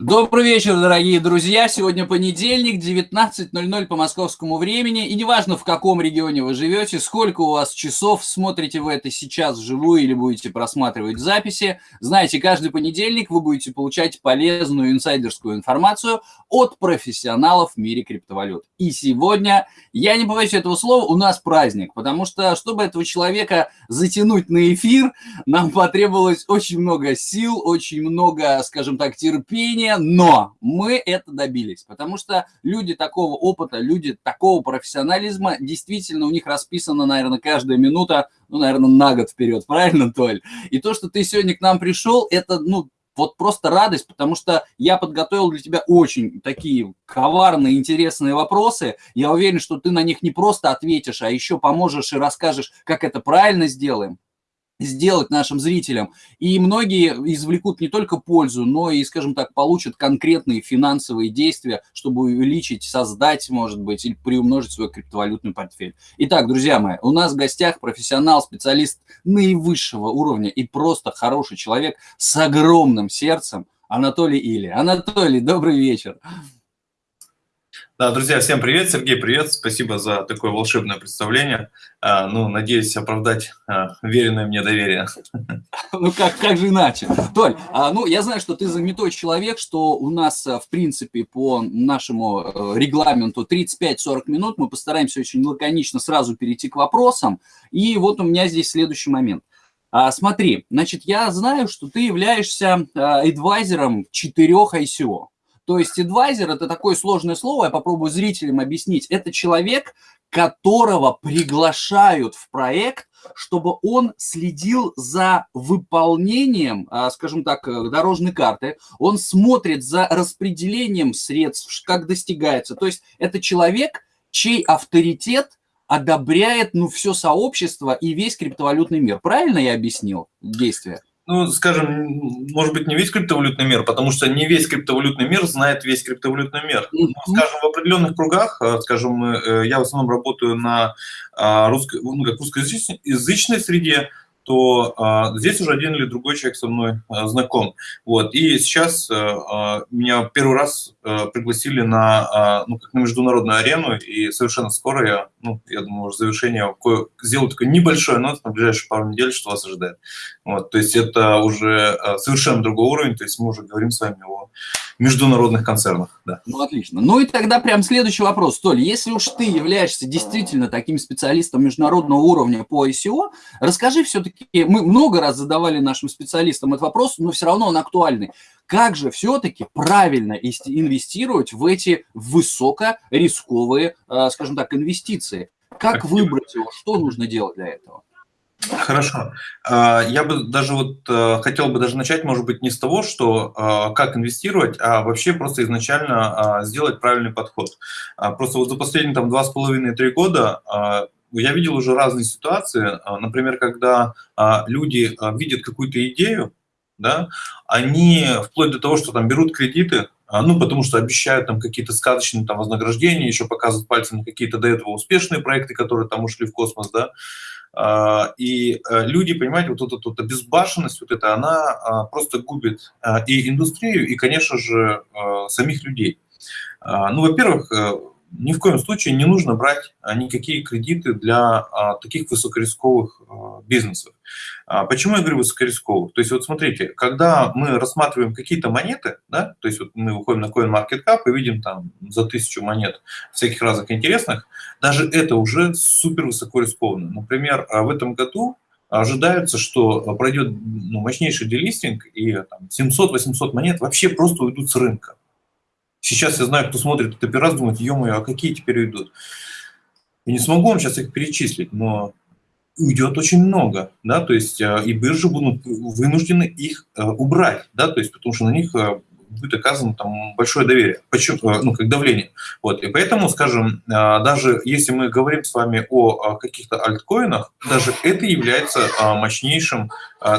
Добрый вечер, дорогие друзья. Сегодня понедельник, 19.00 по московскому времени. И неважно, в каком регионе вы живете, сколько у вас часов, смотрите вы это сейчас вживую или будете просматривать записи, знаете, каждый понедельник вы будете получать полезную инсайдерскую информацию от профессионалов в мире криптовалют. И сегодня, я не побоюсь этого слова, у нас праздник, потому что, чтобы этого человека затянуть на эфир, нам потребовалось очень много сил, очень много, скажем так, терпения, мнение, но мы это добились, потому что люди такого опыта, люди такого профессионализма, действительно у них расписана, наверное, каждая минута, ну, наверное, на год вперед, правильно, Толь? И то, что ты сегодня к нам пришел, это, ну, вот просто радость, потому что я подготовил для тебя очень такие коварные, интересные вопросы. Я уверен, что ты на них не просто ответишь, а еще поможешь и расскажешь, как это правильно сделаем сделать нашим зрителям. И многие извлекут не только пользу, но и, скажем так, получат конкретные финансовые действия, чтобы увеличить, создать, может быть, или приумножить свой криптовалютный портфель. Итак, друзья мои, у нас в гостях профессионал, специалист наивысшего уровня и просто хороший человек с огромным сердцем Анатолий Или. Анатолий, добрый вечер. Да, друзья, всем привет. Сергей, привет. Спасибо за такое волшебное представление. А, ну, надеюсь оправдать а, веренное мне доверие. Ну, как, как же иначе? Толь, а, ну, я знаю, что ты занятой человек, что у нас, в принципе, по нашему э, регламенту 35-40 минут. Мы постараемся очень лаконично сразу перейти к вопросам. И вот у меня здесь следующий момент. Смотри, значит, я знаю, что ты являешься адвайзером четырех ICO. То есть адвайзер – это такое сложное слово, я попробую зрителям объяснить. Это человек, которого приглашают в проект, чтобы он следил за выполнением, а, скажем так, э, дорожной карты, он смотрит за распределением средств, как достигается. То есть это человек, чей авторитет одобряет ну, все сообщество и весь криптовалютный мир. Правильно я объяснил действие? Ну, скажем, может быть, не весь криптовалютный мир, потому что не весь криптовалютный мир знает весь криптовалютный мир. -hmm. Скажем, в определенных кругах, э, скажем, э, я в основном работаю на а, русско, ну, как русскоязычной среде, то а, здесь уже один или другой человек со мной а, знаком. Вот. И сейчас а, меня первый раз а, пригласили на, а, ну, как на международную арену, и совершенно скоро я, ну, я думаю, уже завершение, сделаю такой небольшой анонс на ближайшие пару недель, что вас ожидает. Вот. То есть это уже а, совершенно другой уровень, то есть мы уже говорим с вами о международных концернах. Да. Ну, отлично. Ну и тогда прям следующий вопрос. Толь, если уж ты являешься действительно таким специалистом международного уровня по ICO, расскажи все-таки, мы много раз задавали нашим специалистам этот вопрос, но все равно он актуальный. Как же все-таки правильно инвестировать в эти высокорисковые, э, скажем так, инвестиции? Как выбрать его? Что нужно делать для этого? Хорошо. А, я бы даже вот э, хотел бы даже начать, может быть, не с того, что а, как инвестировать, а вообще просто изначально а, сделать правильный подход. Просто вот за последние там два с половиной-три года я видел уже разные ситуации, например, когда люди видят какую-то идею, да, они вплоть до того, что там берут кредиты, ну, потому что обещают там какие-то сказочные там вознаграждения, еще показывают пальцем какие-то до этого успешные проекты, которые там ушли в космос, да, а, и э, люди, понимаете, вот эта вот обезбашенность, вот эта, она а, просто губит а, и индустрию, и, конечно же, самих людей. Ну, во-первых, э, ни в коем случае не нужно брать а, никакие кредиты для а, таких высокорисковых а, бизнесов. Почему я говорю высокорисковых? То есть вот смотрите, когда мы рассматриваем какие-то монеты, да, то есть вот мы выходим на CoinMarketCap и видим там за тысячу монет всяких разных интересных, даже это уже супер высоко рискованно. Например, в этом году ожидается, что пройдет ну, мощнейший делистинг, и 700-800 монет вообще просто уйдут с рынка. Сейчас я знаю, кто смотрит этот операцию, думает, ё-моё, а какие теперь уйдут? Я не смогу вам сейчас их перечислить, но уйдет очень много, да, то есть э, и биржи будут вынуждены их э, убрать, да, то есть потому что на них э, будет оказано там большое доверие, почему, ну, как давление. Вот, и поэтому, скажем, даже если мы говорим с вами о каких-то альткоинах, даже это является мощнейшим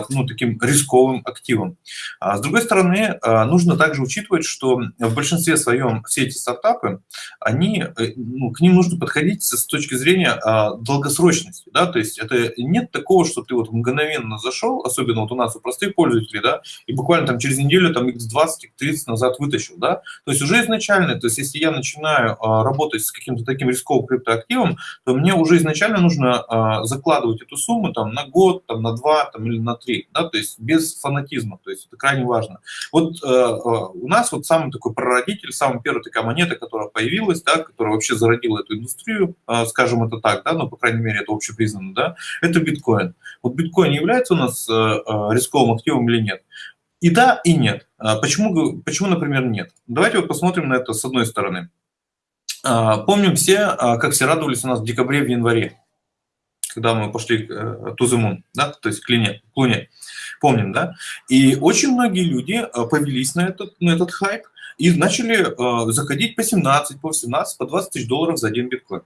ну, таким рисковым активом. А с другой стороны, нужно также учитывать, что в большинстве своем все эти стартапы, они, ну, к ним нужно подходить с точки зрения долгосрочности, да, то есть это нет такого, что ты вот мгновенно зашел, особенно вот у нас у простых пользователей, да, и буквально там через неделю там x20, x30 назад вытащил, да, то есть уже изначально, то есть если я начинаю работать с каким-то таким рисковым криптоактивом, то мне уже изначально нужно закладывать эту сумму там на год, там на два, там или на три, да, то есть без фанатизма, то есть это крайне важно. Вот э, э, у нас вот самый такой прародитель, самая первая такая монета, которая появилась, да, которая вообще зародила эту индустрию, э, скажем это так, да, ну, по крайней мере, это общепризнанно, да, это биткоин. Вот биткоин является у нас э, э, рисковым активом или нет? И да, и нет. А почему, почему, например, нет? Давайте вот посмотрим на это с одной стороны. Помним все, как все радовались у нас в декабре, в январе когда мы пошли э, to the moon, да, то есть к Луне, к Луне. Помним, да? И очень многие люди э, повелись на этот, на этот хайп и начали э, заходить по 17, по 18, по 20 тысяч долларов за один биткоин.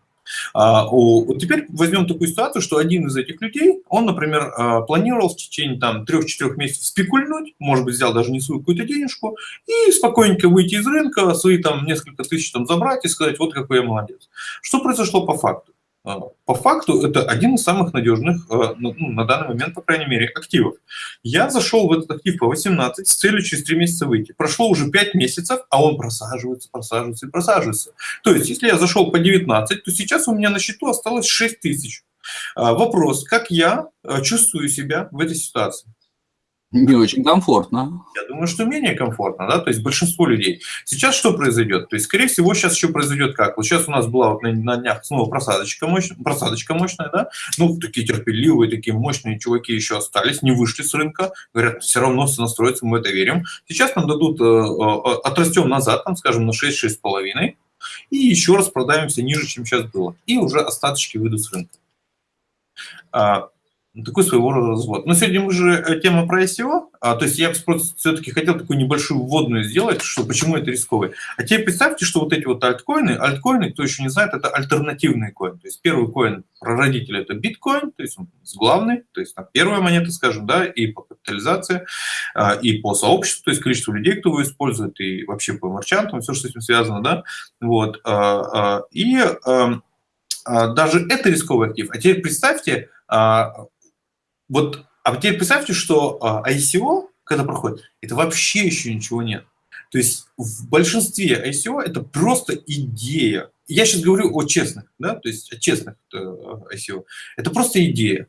А, вот теперь возьмем такую ситуацию, что один из этих людей, он, например, планировал в течение там 3-4 месяцев спекульнуть, может быть, взял даже не свою какую-то денежку, и спокойненько выйти из рынка, свои там несколько тысяч там забрать и сказать, вот какой я молодец. Что произошло по факту? А, по факту это один из самых надежных, а, ну, ну, на данный момент, по крайней мере, активов. Я зашел в этот актив по 18 с целью через 3 месяца выйти. Прошло уже 5 месяцев, а он просаживается, просаживается и просаживается. То есть, если я зашел по 19, то сейчас у меня на счету осталось 6 тысяч. А, вопрос, как я чувствую себя в этой ситуации? Не очень комфортно. Я думаю, что менее комфортно, да, то есть большинство людей. Сейчас что произойдет? То есть, скорее всего, сейчас еще произойдет как? Вот сейчас у нас была вот на, на днях снова просадочка мощная, просадочка мощная, да, ну, такие терпеливые, такие мощные чуваки еще остались, не вышли с рынка, говорят, все равно все настроится, мы это верим. Сейчас нам дадут, э, э, отрастем назад, там, скажем, на 6-6,5, и еще раз продаемся ниже, чем сейчас было. И уже остаточки выйдут с рынка. А, ну, такой своего рода развод. Но сегодня мы же э, тема про ICO, а, то есть я все-таки хотел такую небольшую вводную сделать, что почему это рисковый. А теперь представьте, что вот эти вот альткоины, альткоины, кто еще не знает, это альтернативный коин. То есть первый коин прародитель это биткоин, то есть он главный, то есть там, первая монета, скажем, да, и по капитализации, а, и по сообществу, то есть количество людей, кто его использует, и вообще по марчантам, все, что с этим связано, да, вот. А, и даже это рисковый актив. А теперь представьте, вот, а теперь представьте, что а, ICO, когда проходит, это вообще еще ничего нет. То есть в большинстве ICO это просто идея. Я сейчас говорю о честных, да, то есть о честных э, ICO. Это просто идея.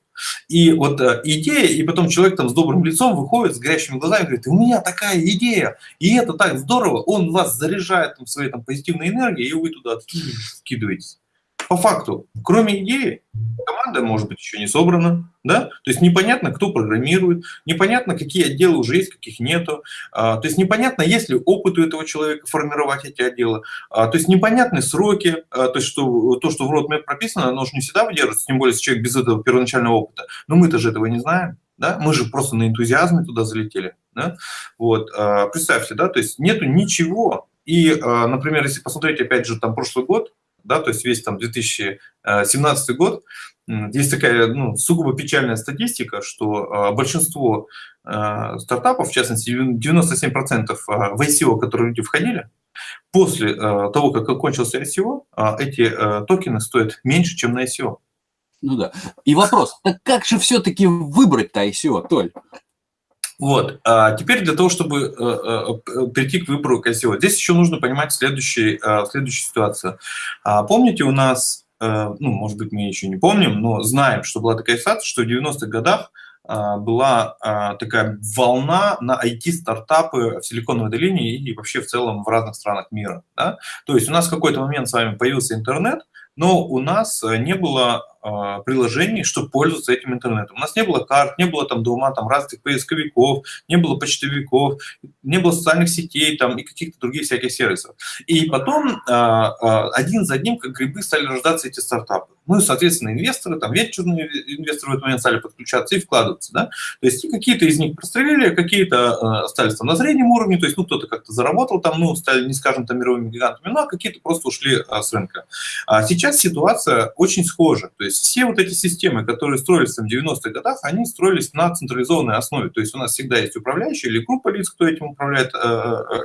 И вот э, идея, и потом человек там с добрым лицом выходит, с горящими глазами, говорит, у меня такая идея, и это так здорово, он вас заряжает там, своей там, позитивной энергией, и вы туда вкидываетесь по факту, кроме идеи, команда, может быть, еще не собрана, да, то есть непонятно, кто программирует, непонятно, какие отделы уже есть, каких нету, а, то есть непонятно, есть ли опыт у этого человека формировать эти отделы, а, то есть непонятны сроки, а, то есть что, то, что в roadmap прописано, оно же не всегда выдерживается, тем более, если человек без этого первоначального опыта, но мы-то же этого не знаем, да, мы же просто на энтузиазме туда залетели, да, вот, представьте, да, то есть нету ничего, и, например, если посмотреть, опять же, там прошлый год, да, то есть весь там 2017 год, есть такая ну, сугубо печальная статистика, что а, большинство а, стартапов, в частности 97% а, в ICO, которые люди входили, после того, как окончился ICO, эти токены стоят меньше, чем на ICO. Ну да. И вопрос, так как же все-таки выбрать-то ICO, Толь? Вот. А теперь для того, чтобы э, э, прийти к выбору ICO, здесь еще нужно понимать следующий, э, следующую ситуацию. А помните, у нас, ну, может быть, мы еще не помним, но знаем, что была такая ситуация, что в 90-х годах была такая волна на IT-стартапы в Силиконовой долине и вообще в целом в разных странах мира. Да? То есть у нас в какой-то момент с вами появился интернет, но у нас не было а, приложений, чтобы пользоваться этим интернетом. У нас не было карт, не было там дома там разных поисковиков, не было почтовиков, не было социальных сетей там и каких-то других всяких сервисов. И потом а, а, один за одним, как грибы, стали рождаться эти стартапы. Ну и, соответственно, инвесторы, там венчурные инвесторы в этот момент стали подключаться и вкладываться. Да? То есть какие-то из них прострелили, какие-то остались там на среднем уровне, то есть ну кто-то как-то заработал там, ну стали, не скажем, там мировыми гигантами, ну а какие-то просто ушли с рынка. А сейчас ситуация очень схожа. То есть есть все вот эти системы, которые строились в 90-х годах, они строились на централизованной основе. То есть у нас всегда есть управляющий или группа лиц, кто этим управляет,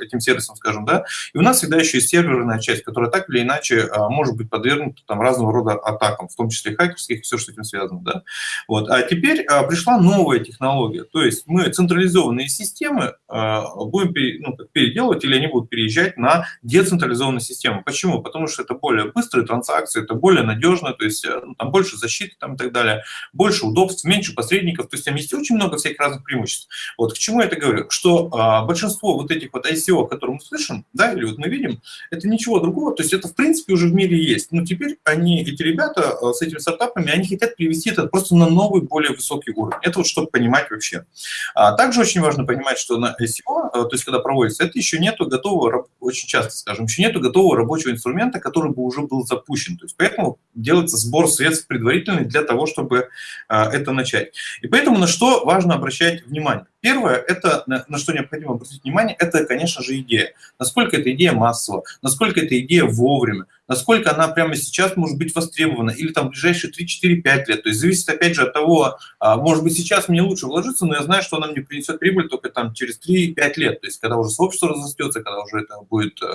этим сервисом, скажем, да, и у нас всегда еще есть серверная часть, которая так или иначе может быть подвергнута там разного рода атакам, в том числе хакерских, все, что с этим связано, да. Вот. А теперь пришла новая технология, то есть мы централизованные системы будем ну, переделывать или они будут переезжать на децентрализованную систему. Почему? Потому что это более быстрые транзакции, это более надежно, то есть э, ну, там больше защиты там, и так далее, больше удобств, меньше посредников, то есть там есть очень много всяких разных преимуществ. Вот к чему я это говорю? Что а, большинство вот этих вот ICO, которые мы слышим, да, или вот мы видим, это ничего другого, то есть это в принципе уже в мире есть. Но теперь они, эти ребята э, с этими стартапами, они хотят привести это просто на новый, более высокий уровень. Это вот чтобы понимать вообще. А также очень важно понимать, что на ICO, э, то есть когда проводится, это еще нету готового, очень часто скажем, еще нету готового рабочего инструмента, который бы уже был запущен. То есть поэтому делается сбор средств предварительный для того, чтобы а, это начать. И поэтому на что важно обращать внимание? Первое, это на что необходимо обратить внимание, это, конечно же, идея. Насколько эта идея массова, насколько эта идея вовремя, насколько она прямо сейчас может быть востребована, или там в ближайшие 3, 4, 5 лет. То есть зависит, опять же, от того, а, может быть, сейчас мне лучше вложиться, но я знаю, что она мне принесет прибыль только там через 3-5 лет. То есть когда уже сообщество разрастется, когда уже это будет, э,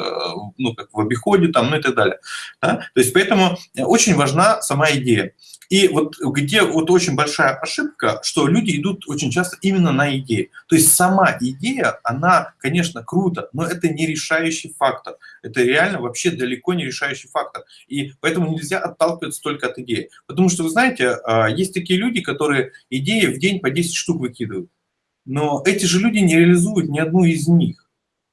ну, как в обиходе, там, ну и так далее. Да? То есть поэтому очень важна сама идея. И вот где вот очень большая ошибка, что люди идут очень часто именно на идеи. То есть сама идея, она, конечно, круто, но это не решающий фактор. Это реально вообще далеко не решающий фактор. И поэтому нельзя отталкиваться только от идеи. Потому что, вы знаете, а, есть такие люди, которые идеи в день по 10 штук выкидывают. Но эти же люди не реализуют ни одну из них.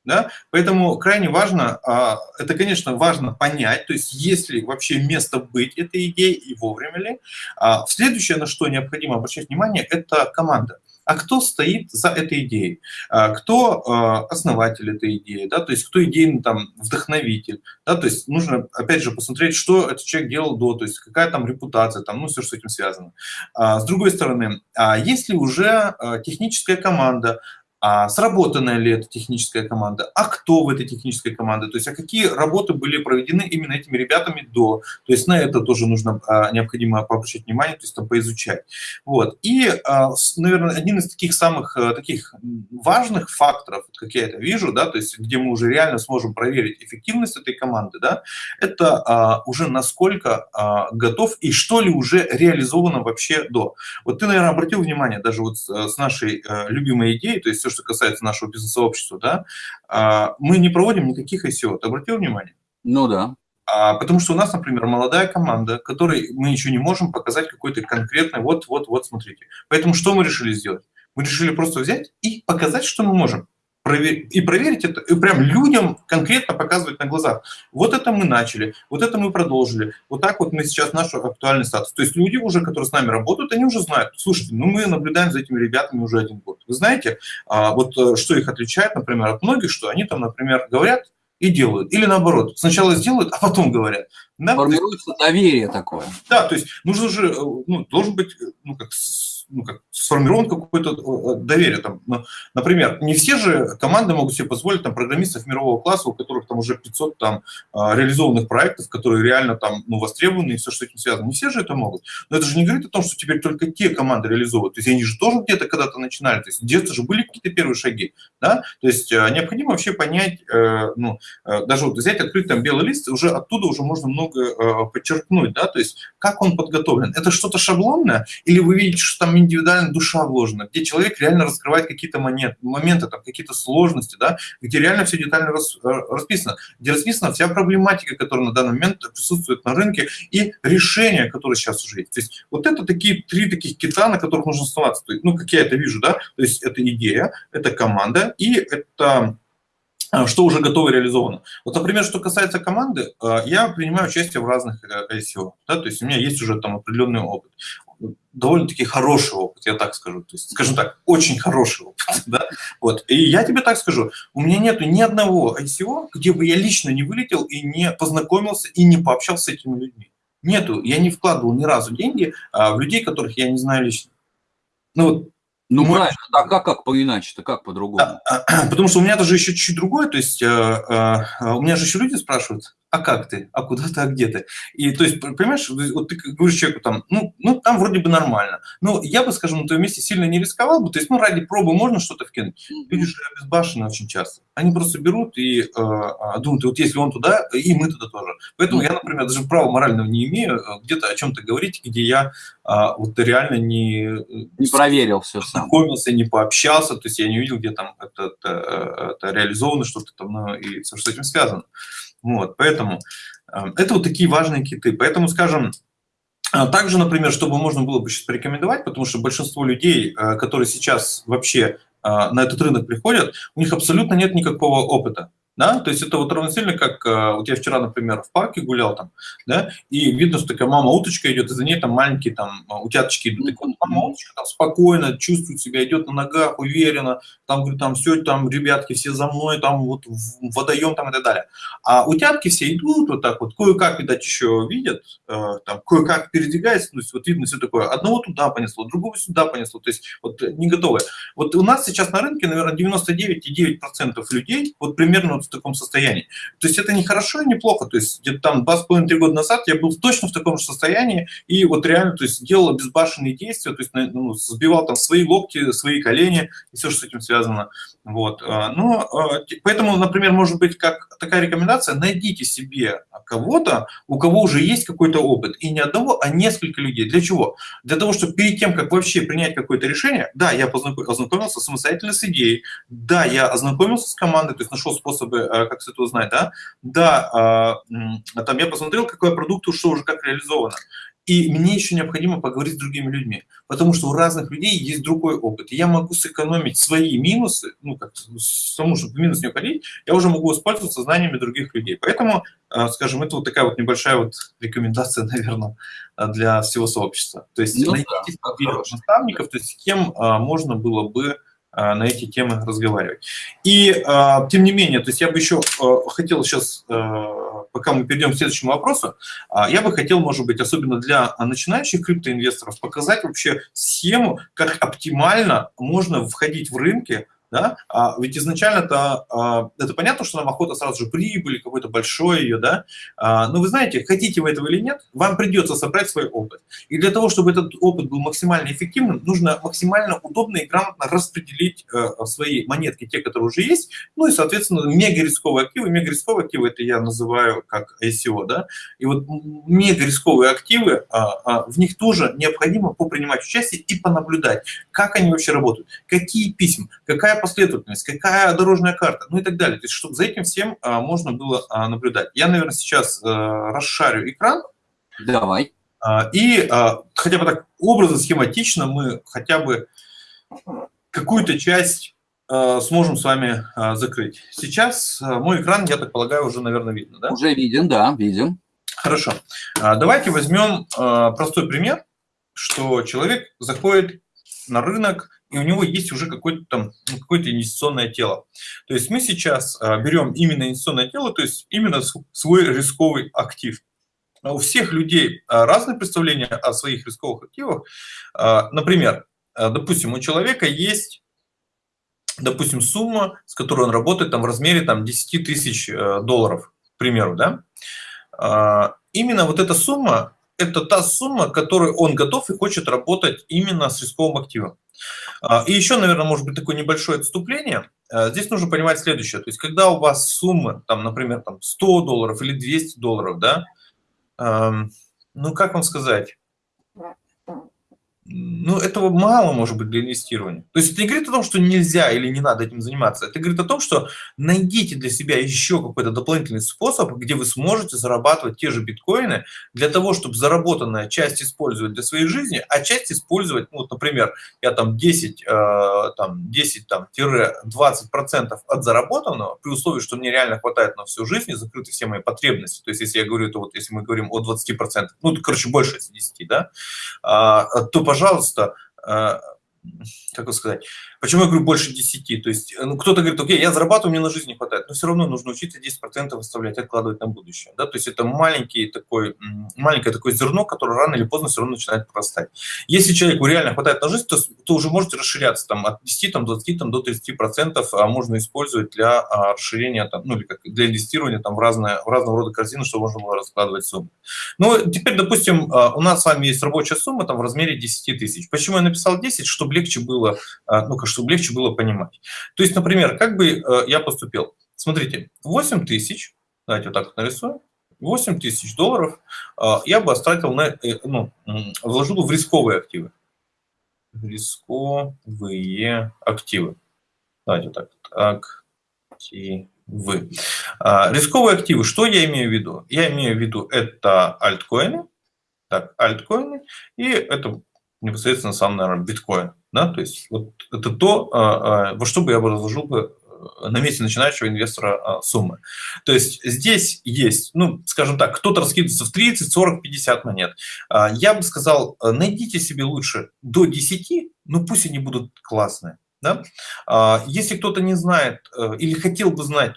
Да? Поэтому крайне важно, а, это, конечно, важно понять, то есть есть ли вообще место быть этой идеей и вовремя ли. А, следующее, на что необходимо обращать внимание, это команда. А кто стоит за этой идеей? А, кто основатель этой идеи? Да? То есть кто идейный там, вдохновитель? Да? То есть нужно, опять же, посмотреть, что этот человек делал до, то есть какая там репутация, там, ну, все, что с этим связано. С другой стороны, есть ли уже техническая команда, а сработанная ли эта техническая команда, а кто в этой технической команде, то есть а какие работы были проведены именно этими ребятами до, то есть на это тоже нужно а, необходимо обращать внимание, то есть там поизучать. Вот. И, а, наверное, один из таких самых а, таких важных факторов, как я это вижу, да, то есть где мы уже реально сможем проверить эффективность этой команды, да, это а, уже насколько а, готов и что ли уже реализовано вообще до. Вот ты, наверное, обратил внимание даже вот с, с нашей а, любимой идеей, то есть все, что касается нашего бизнес-сообщества, да, а, мы не проводим никаких ICO. Ты обратил внимание? Ну да. А, потому что у нас, например, молодая команда, которой мы еще не можем показать какой-то конкретный, вот-вот-вот, смотрите. Поэтому что мы решили сделать? Мы решили просто взять и показать, что мы можем и проверить это, и прям людям конкретно показывать на глазах. Вот это мы начали, вот это мы продолжили, вот так вот мы сейчас наш актуальный статус. То есть люди уже, которые с нами работают, они уже знают, слушайте, ну мы наблюдаем за этими ребятами уже один год. Вы знаете, а, вот э, что их отличает, например, от многих, что они там, например, говорят и делают. Или наоборот, сначала сделают, а потом говорят. Да? Формируется доверие такое. Да, то есть нужно же, э, ну, должен быть, ну, как ну, как, сформирован какое-то э, доверие. Там, например, не все же команды могут себе позволить там, программистов мирового класса, у которых там уже 500 там, а, реализованных проектов, которые реально там ну, востребованы и все, что с этим связано. Не все же это могут. Но это же не говорит о том, что теперь только те команды реализовывают. То есть они же тоже где-то когда-то начинали. То есть где-то же были какие-то первые шаги. Да? То есть э, необходимо вообще понять, э, ну, даже вот взять, открыть там белый лист, уже оттуда уже можно много подчеркнуть. Да? То есть как он подготовлен. Это что-то шаблонное? Или вы видите, что там индивидуальная душа вложена, где человек реально раскрывает какие-то моменты, там, какие-то сложности, да, где реально все детально э, расписано, где расписана вся проблематика, которая на данный момент присутствует на рынке, и решения, которые сейчас уже есть. То есть вот это такие три таких кита, на которых нужно оставаться. То есть, ну, как я это вижу, да, то есть это идея, это команда и это э, что уже готово реализовано. Вот, например, что касается команды, э, я принимаю участие в разных ICO, да, то есть у меня есть уже там определенный опыт довольно-таки хороший опыт, я так скажу. То есть, скажем так, очень хороший опыт. Да? Вот. И я тебе так скажу, у меня нету ни одного ICO, где бы я лично не вылетел и не познакомился и не пообщался с этими людьми. Нету. Я не вкладывал ни разу деньги а, в людей, которых я не знаю лично. Ну вот, Ну, Мы... правильно, а как, как по-иначе-то, как по-другому? Потому что у меня тоже еще чуть-чуть другое, то есть э, э, у меня же еще люди спрашивают, а как ты, а куда ты, а где ты? И то есть, понимаешь, вот ты говоришь человеку там, ну, ну там вроде бы нормально. Но я бы, скажем, на твоем месте сильно не рисковал бы, то есть, ну, ради пробы можно что-то вкинуть. Люди же обезбашены очень часто. Они просто берут и э, а, думают, вот если он туда, и мы туда тоже. Поэтому я, например, даже права морального не имею э, где-то о чем-то говорить, где я а, вот реально не... Э, не проверил все сам. Знакомился, не пообщался, то есть я не увидел, где там это, это, это реализовано, что-то там, ну, и все, что с этим связано. Вот, поэтому э, это вот такие важные киты. Поэтому, скажем, э, также, например, чтобы можно было бы сейчас порекомендовать, потому что большинство людей, э, которые сейчас вообще на этот рынок приходят, у них абсолютно нет никакого опыта. Да? То есть это вот равносильно, как вот я вчера, например, в парке гулял там, да, и видно, что такая мама-уточка идет, и за ней там маленькие там утяточки идут. Так вот, мама-уточка там спокойно чувствует себя, идет на ногах, уверенно, там, говорит, там все, там, ребятки, все за мной, там, вот, водоем, там, и так далее. А утятки все идут вот так вот, кое-как, видать, еще видят, э, там, кое-как передвигается, то есть вот видно все такое, одного туда понесло, другого сюда понесло, то есть вот не готовы. Вот у нас сейчас на рынке, наверное, 99,9% людей вот примерно вот в таком состоянии. То есть это не хорошо и не плохо. То есть где-то там 2,5-3 года назад я был точно в таком же состоянии и вот реально то есть, делал безбашенные действия, то есть ну, сбивал там свои локти, свои колени и все, что с этим связано. Вот. А, но, а, поэтому, например, может быть как такая рекомендация, найдите себе кого-то, у кого уже есть какой-то опыт. И не одного, а несколько людей. Для чего? Для того, чтобы перед тем, как вообще принять какое-то решение, да, я ознакомился самостоятельно с идеей, да, я ознакомился с командой, то есть нашел способы, э, как все это узнать, да, да, а, там я посмотрел, какой продукт, уже как реализовано. И мне еще необходимо поговорить с другими людьми, потому что у разных людей есть другой опыт. И я могу сэкономить свои минусы, ну, как саму, чтобы минус не уходить, я уже могу воспользоваться знаниями других людей. Поэтому, э, скажем, это вот такая вот небольшая вот рекомендация, наверное, для всего сообщества. То есть ну, найти да, наставников, то есть с кем э, можно было бы э, на эти темы разговаривать. И, тем не менее, то есть я бы еще хотел сейчас пока мы перейдем к следующему вопросу, а, я бы хотел, может быть, особенно для начинающих криптоинвесторов, показать вообще схему, как оптимально можно входить в рынки, да? А ведь изначально-то а, это понятно, что нам охота сразу же прибыли, какой-то большой ее, да, а, но вы знаете, хотите вы этого или нет, вам придется собрать свой опыт. И для того, чтобы этот опыт был максимально эффективным, нужно максимально удобно и грамотно распределить э, свои монетки, те, которые уже есть, ну и, соответственно, мега рисковые активы. Мега рисковые активы это я называю как ICO, да, и вот мега рисковые активы, а, в них тоже необходимо попринимать участие и понаблюдать, как они вообще работают, какие письма, какая последовательность, какая дорожная карта, ну и так далее. То есть, чтобы за этим всем а, можно было а, наблюдать. Я, наверное, сейчас а, расшарю экран. Давай. А, и а, хотя бы так образно, схематично мы хотя бы какую-то часть а, сможем с вами а, закрыть. Сейчас а, мой экран, я так полагаю, уже, наверное, видно, да? Уже виден, да, видим. Хорошо. А, давайте возьмем а, простой пример, что человек заходит на рынок, и у него есть уже какое-то там ну, какое-то инвестиционное тело. То есть мы сейчас а, берем именно инвестиционное тело, то есть именно свой рисковый актив. А у всех людей а, разные представления о своих рисковых активах. Например, допустим, у человека есть допустим, сумма, с которой он работает там, в размере там, 10 тысяч э, долларов, к примеру. Да? Именно вот эта сумма это та сумма, которую он готов и хочет работать именно с рисковым активом. А, и еще, наверное, может быть такое небольшое отступление. А, здесь нужно понимать следующее. То есть, когда у вас суммы, там, например, там 100 долларов или 200 долларов, да, ну, как вам сказать, ну, этого мало, может быть, для инвестирования. То есть это не говорит о том, что нельзя или не надо этим заниматься. Это говорит о том, что найдите для себя еще какой-то дополнительный способ, где вы сможете зарабатывать те же биткоины для того, чтобы заработанная часть использовать для своей жизни, а часть использовать, ну, вот, например, я там 10, э, там 10, там, 20 процентов от заработанного, при условии, что мне реально хватает на всю жизнь и закрыты все мои потребности. То есть если я говорю, то вот если мы говорим о 20 процентах, ну, короче, больше 10, да, э, то, пожалуйста, пожалуйста, э, как сказать, Почему я говорю больше 10? То есть ну, кто-то говорит, окей, я зарабатываю, мне на жизнь не хватает, но все равно нужно учиться 10% выставлять, откладывать на будущее. Да? То есть это маленький такой, маленькое такое зерно, которое рано или поздно все равно начинает прорастать. Если человеку реально хватает на жизнь, то, то уже можете расширяться там, от 10 там, 20 там, до 30% а можно использовать для а, расширения, там, ну или как для инвестирования там, в, разные, в разного рода корзины, чтобы можно было раскладывать суммы. Ну, теперь, допустим, а, у нас с вами есть рабочая сумма там, в размере 10 тысяч. Почему я написал 10? Чтобы легче было, ну, чтобы легче было понимать. То есть, например, как бы а, я поступил? Смотрите, 8 тысяч, давайте вот так вот нарисуем, 8 тысяч долларов я бы остратил на, э, ну, вложил в рисковые активы. Рисковые активы. Давайте вот так. Активы. Рисковые активы, что я имею в виду? Я имею в виду, это альткоины, так, альткоины, и это непосредственно сам, наверное, биткоин. Да? То есть вот это то, а, а, во что бы я бы разложил бы э, на месте начинающего инвестора а, суммы. То есть здесь есть, ну, скажем так, кто-то раскидывается в 30, 40, 50 монет. Я бы сказал, э, найдите себе лучше до 10, ну пусть они будут классные. Да? Если кто-то не знает э, или хотел бы знать,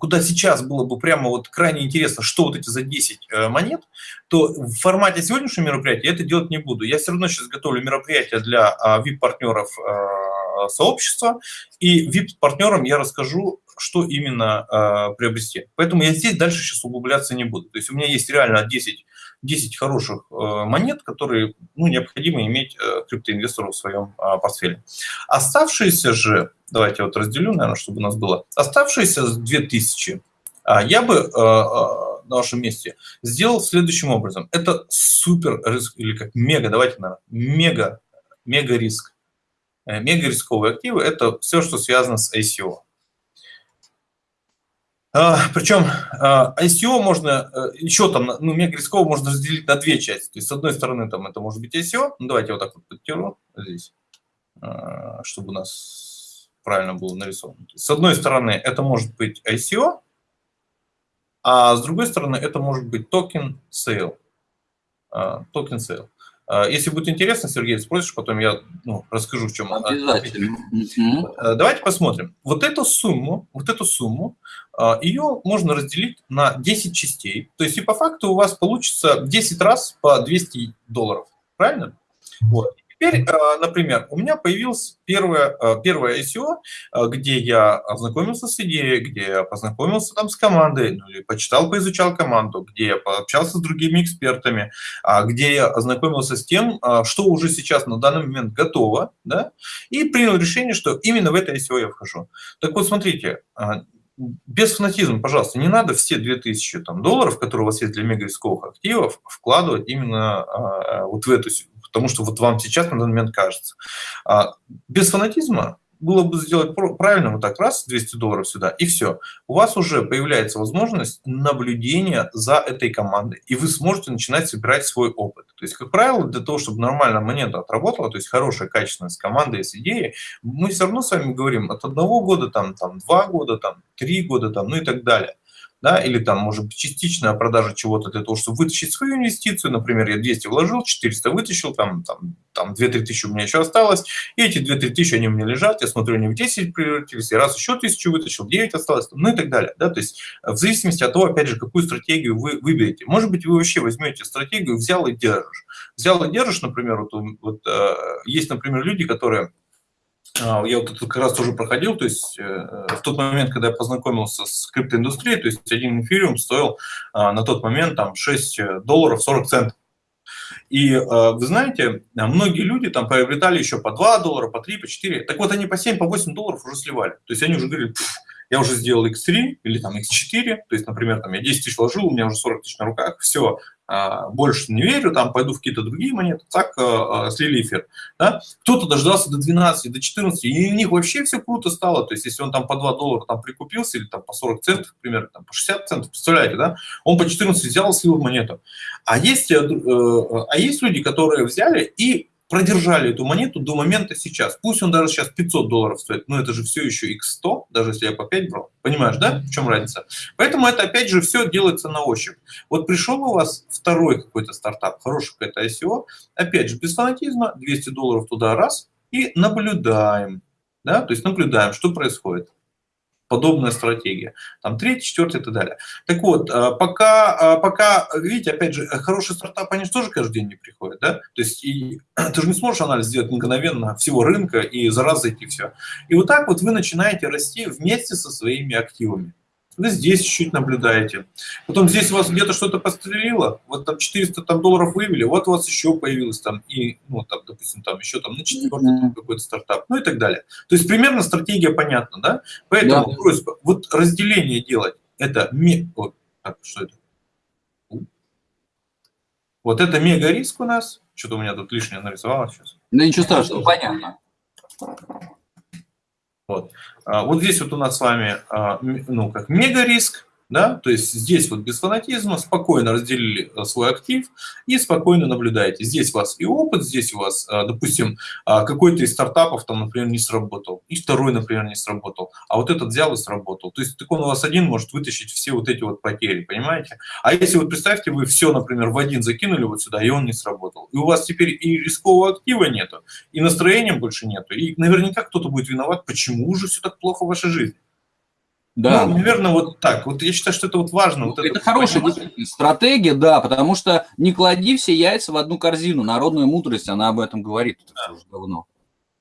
куда сейчас было бы прямо вот крайне интересно, что вот эти за 10 э, монет, то в формате сегодняшнего мероприятия я это делать не буду. Я все равно сейчас готовлю мероприятие для VIP-партнеров а, сообщества, и VIP-партнерам я расскажу, что именно э, приобрести. Поэтому я здесь дальше сейчас углубляться не буду. То есть у меня есть реально 10, 10 хороших э, монет, которые ну, необходимо иметь э, криптоинвестору в своем э, портфеле. Оставшиеся же, давайте вот разделю, наверное, чтобы у нас было, оставшиеся 2000 э, я бы э, на вашем месте сделал следующим образом. Это супер риск, или как мега, давайте, наверное, мега, мега риск. Мега рисковые активы – это все, что связано с ICO. А, причем а, ICO можно, э, еще там, ну, мегарисково можно разделить на две части. То есть, с одной стороны, там это может быть ICO. Ну, давайте вот так вот подтеру здесь, а, чтобы у нас правильно было нарисовано. С одной стороны, это может быть ICO, а с другой стороны, это может быть token sale. Token sale. А, если будет интересно, Сергей, спросишь, потом я ну, расскажу, в чем Обязательно. Э, давайте посмотрим. Вот эту сумму, вот эту сумму, а, ее можно разделить на 10 частей. То есть и по факту у вас получится 10 раз по 200 долларов. Правильно? Вот. Теперь, э, например, у меня появилось первое, э, первое ICO, э, где я ознакомился с идеей, где я познакомился там с командой, ну, или почитал, поизучал команду, где я пообщался с другими экспертами, а, где я ознакомился с тем, что уже сейчас на данный момент готово, да, и принял решение, что именно в это SEO я вхожу. Так вот, смотрите, без фанатизма, пожалуйста, не надо все 2000 там, долларов, которые у вас есть для мегарисковых активов, вкладывать именно вот в эту потому что вот вам сейчас на данный момент кажется. А, без фанатизма было бы сделать правильно, вот так раз, 200 долларов сюда, и все. У вас уже появляется возможность наблюдения за этой командой, и вы сможете начинать собирать свой опыт. То есть, как правило, для того, чтобы нормально монета отработала, то есть хорошая, качественная с командой, с идеей, мы все равно с вами говорим от одного года, там, там, два года, там, три года, там, ну и так далее да, или там, может быть, частичная продажа чего-то для того, чтобы вытащить свою инвестицию, например, я 200 вложил, 400 вытащил, там, там, там 2-3 тысячи у меня еще осталось, и эти 2-3 тысячи, они у меня лежат, я смотрю, они в 10 превратились, и раз еще тысячу вытащил, 9 осталось, ну и так далее, да, то есть в зависимости от того, опять же, какую стратегию вы выберете. Может быть, вы вообще возьмете стратегию «взял и держишь». «Взял и держишь», например, вот, вот э, есть, например, люди, которые я вот это как раз тоже проходил, то есть э, в тот момент, когда я познакомился с криптоиндустрией, то есть один эфириум стоил а, на тот момент там 6 э, долларов 40 центов. И э, вы знаете, многие люди там приобретали еще по 2 доллара, по 3, по 4. Так вот они по 7, по 8 долларов уже сливали. То есть они уже говорили, я уже сделал X3 или там X4, то есть, например, там я 10 тысяч вложил, у меня уже 40 тысяч на руках, все, а, больше не верю, там пойду в какие-то другие монеты, так а, а, слили эфир. Да? Кто-то дождался до 12, до 14, и у них вообще все круто стало. То есть, если он там по 2 доллара там прикупился, или там по 40 центов, например, там по 60 центов, представляете, да? Он по 14 взял и слил монету. А есть, э, а есть люди, которые взяли и продержали эту монету до момента сейчас. Пусть он даже сейчас 500 долларов стоит, но это же все еще x100, даже если я по 5 брал. Понимаешь, да, в чем разница? Поэтому это опять же все делается на ощупь. Вот пришел у вас второй какой-то стартап, хороший какой-то ICO, опять же без фанатизма, 200 долларов туда раз, и наблюдаем. да, то есть наблюдаем, что происходит подобная стратегия. Там третий, четвертый и так далее. Так вот, а, пока, а, пока, видите, опять же, хороший стартап, они же тоже каждый день не приходят, да? То есть и, ты же не сможешь анализ сделать мгновенно всего рынка и за раз зайти все. И вот так вот вы начинаете расти вместе со своими активами. Вы здесь чуть-чуть наблюдаете. Потом здесь у вас где-то что-то пострелило, вот там 400 там, долларов вывели, вот у вас еще появилось там, и, ну, там, допустим, там еще там на четвертый mm -hmm. какой-то стартап, ну и так далее. То есть примерно стратегия понятна, да? Поэтому yeah. просьба, вот разделение делать, это, ми... вот, так, что это? Вот это мега риск у нас. Что-то у меня тут лишнее нарисовалось сейчас. Да ничего страшного, понятно. Вот. А, вот здесь вот у нас с вами, а, ну, как мега риск, да, то есть здесь вот без фанатизма спокойно разделили э, свой актив и спокойно наблюдаете. Здесь у вас и опыт, здесь у вас, э, допустим, а, какой-то из стартапов там, например, не сработал, и второй, например, не сработал, а вот этот взял и сработал. То есть так он у вас один может вытащить все вот эти вот потери, понимаете? А если вот представьте, вы все, например, в один закинули вот сюда, и он не сработал, и у вас теперь и рискового актива нету, и настроения больше нету, и наверняка кто-то будет виноват, почему же все так плохо в вашей жизни. Да. Ну, наверное, вот так. Вот я считаю, что это вот важно. Вот это, это хорошая стратегия, да, потому что не клади все яйца в одну корзину. Народная мудрость, она об этом говорит да. уже давно.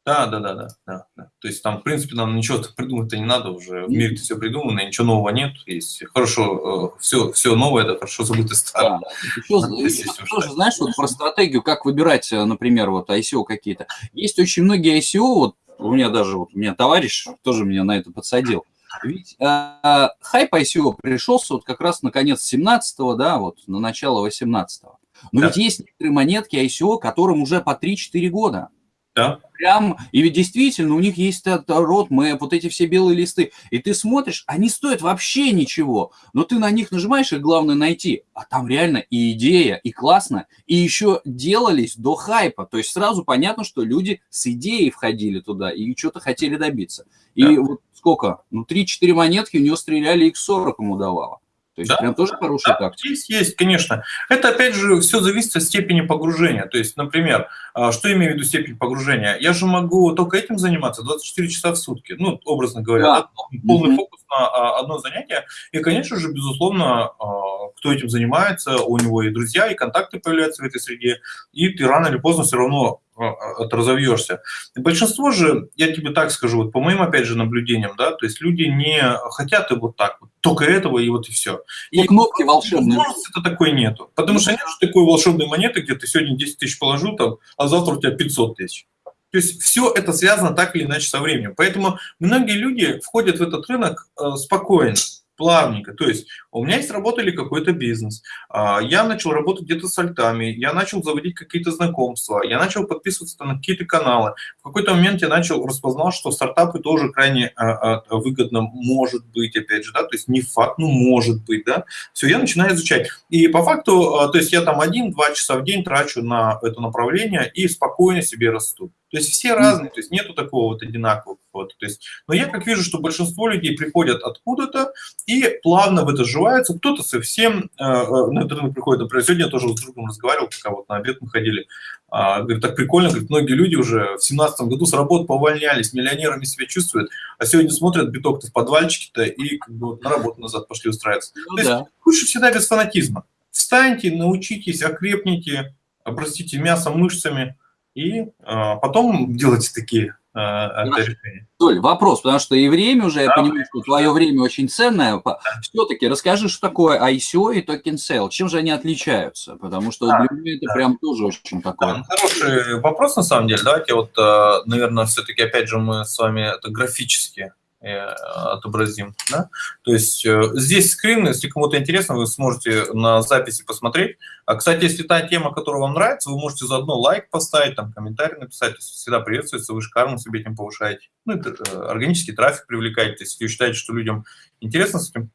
Да, да, да, да, да, да. То есть там, в принципе, нам ничего придумать-то не надо уже. В мире все придумано, ничего нового нет. Есть хорошо, все, э, все новое, это хорошо забытое старое. Да. Еще, еще тоже, знаешь, вот про стратегию, как выбирать, э, например, вот ICO какие-то. Есть очень многие ICO, вот у меня даже, вот у меня товарищ тоже меня на это подсадил. Ведь э, хайп ICO пришелся вот как раз на конец 17-го, да, вот на начало 18-го. Но да. ведь есть некоторые монетки ICO, которым уже по 3-4 года. Да. Прям, и ведь действительно у них есть рот мэп, вот эти все белые листы. И ты смотришь, они стоят вообще ничего. Но ты на них нажимаешь, и главное найти. А там реально и идея, и классно. И еще делались до хайпа. То есть сразу понятно, что люди с идеей входили туда и что-то хотели добиться. И да. вот сколько? Ну, 3-4 монетки у него стреляли, X40 ему давало. То есть да, прям тоже хорошая да, тактика. Есть, есть, конечно. Это, опять же, все зависит от степени погружения. То есть, например, а, что имею в виду степень погружения? Я же могу только этим заниматься 24 часа в сутки, ну, образно говоря, да. Полный mm -hmm. фокус на а, одно занятие. И, конечно же, безусловно, а, кто этим занимается, у него и друзья, и контакты появляются в этой среде, и ты рано или поздно все равно разовьешься. И большинство же, я тебе так скажу, вот по моим, опять же, наблюдениям, да, то есть люди не хотят и вот так вот, только этого и вот и все. И, и кнопки волшебные. это такой нету. Потому что нет же такой волшебной монеты, где ты сегодня 10 тысяч положил, там, а завтра у тебя 500 тысяч. То есть все это связано так или иначе со временем. Поэтому многие люди входят в этот рынок э, спокойно плавненько. То есть у меня есть работа или какой-то бизнес, а, я начал работать где-то с альтами, я начал заводить какие-то знакомства, я начал подписываться на какие-то каналы. В какой-то момент я начал, распознал, что стартапы тоже крайне а, а, выгодно может быть, опять же, да, то есть не факт, ну может быть, да. Все, я начинаю изучать. И по факту, то есть я там один-два часа в день трачу на это направление и спокойно себе расту. То есть все разные, то есть нету такого вот одинакового. Вот, то есть, но я как вижу, что большинство людей приходят откуда-то и плавно в это сживаются. Кто-то совсем э, э на этот рынок приходит. Например, сегодня я тоже с другом разговаривал, пока вот на обед мы ходили. А, говорит, так прикольно, говорит, многие люди уже в семнадцатом году с работы повольнялись, миллионерами себя чувствуют, а сегодня смотрят биток-то в подвальчике-то и как бы, на работу назад пошли устраиваться. Ну, То да. есть лучше всегда без фанатизма. Встаньте, научитесь, окрепните, простите, мясом, мышцами, и а, потом делайте такие а, решения. Толь, вопрос, потому что и время уже, да, я понимаю, что твое время очень ценное. Да. Все-таки расскажи, что такое ICO и токен sale, чем же они отличаются? Потому что да, для меня это да. прям тоже очень такое. Да, хороший вопрос, на самом деле. Давайте вот, а, наверное, все-таки, опять же, мы с вами это графически Э, отобразим. Да? То есть э, здесь скрин, если кому-то интересно, вы сможете на записи посмотреть. А, кстати, если та тема, которая вам нравится, вы можете заодно лайк поставить, там комментарий написать, всегда приветствуется, вы карму себе этим повышаете. Ну, это э, органический трафик привлекаете. Если вы считаете, что людям интересно с этим,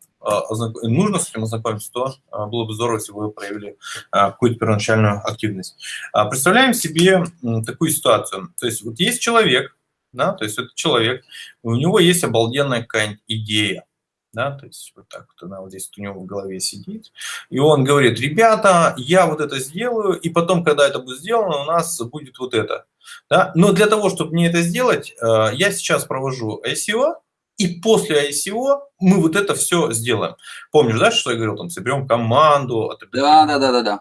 нужно с этим ознакомиться, то было бы здорово, если вы проявили какую-то первоначальную активность. А, представляем себе такую ситуацию. То есть вот есть человек, да, то есть это человек, у него есть обалденная какая-нибудь идея, да, то есть вот так вот она вот здесь у него в голове сидит, и он говорит, ребята, я вот это сделаю, и потом, когда это будет сделано, у нас будет вот это, да, но для того, чтобы мне это сделать, э, я сейчас провожу ICO, и после ICO мы вот это все сделаем. Помнишь, да, что я говорил, там, соберем команду, да, да, да, да, да.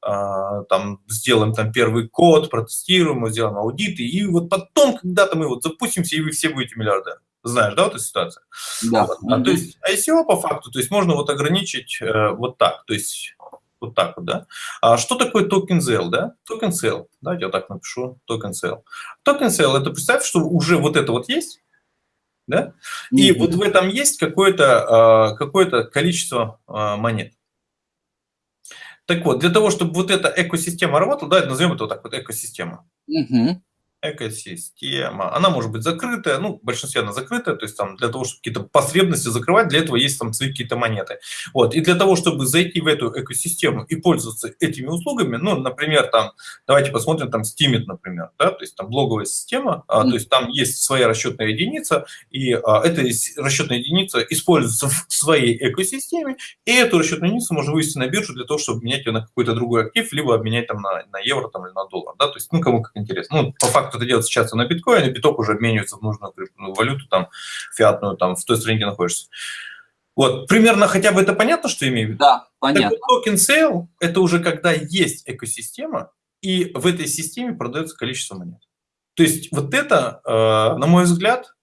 А, там, сделаем там первый код, протестируем, сделаем аудиты, и вот потом когда-то мы вот запустимся, и вы все будете миллиардеры. Знаешь, да, вот эту ситуацию? Да. Вот. А, то есть ICO по факту, то есть можно вот ограничить э, вот так, то есть вот так вот, да. А что такое token sale, да? Token sale, давайте я так напишу, token sale. Токен sale, это представь, что уже вот это вот есть, да? И mm-hmm. вот в этом есть какое-то какое количество а, монет. Так вот, для того, чтобы вот эта экосистема работала, давайте назовем это вот так вот экосистема. Mm-hmm экосистема. Она может быть закрытая, ну, в большинстве она закрытая, то есть там для того, чтобы какие-то потребности закрывать, для этого есть там свои какие-то монеты. Вот, и для того, чтобы зайти в эту экосистему и пользоваться этими услугами, ну, например, там, давайте посмотрим там Steemit, например, да, то есть там блоговая система, mm-hmm. а, то есть там есть своя расчетная единица, и а, эта расчетная единица используется в своей экосистеме, и эту расчетную единицу можно вывести на биржу для того, чтобы менять ее на какой-то другой актив, либо обменять там на, на евро там, или на доллар, да, то есть, ну, кому как интересно. Ну, по факту кто-то делает сейчас на биткоин, и биток уже обменивается в нужную валюту, там, фиатную, там, в той стране, где находишься. Вот, примерно хотя бы это понятно, что имею в виду? Да, понятно. Так токен sale – это уже когда есть экосистема, и в этой системе продается количество монет. То есть вот это, э, на мой взгляд,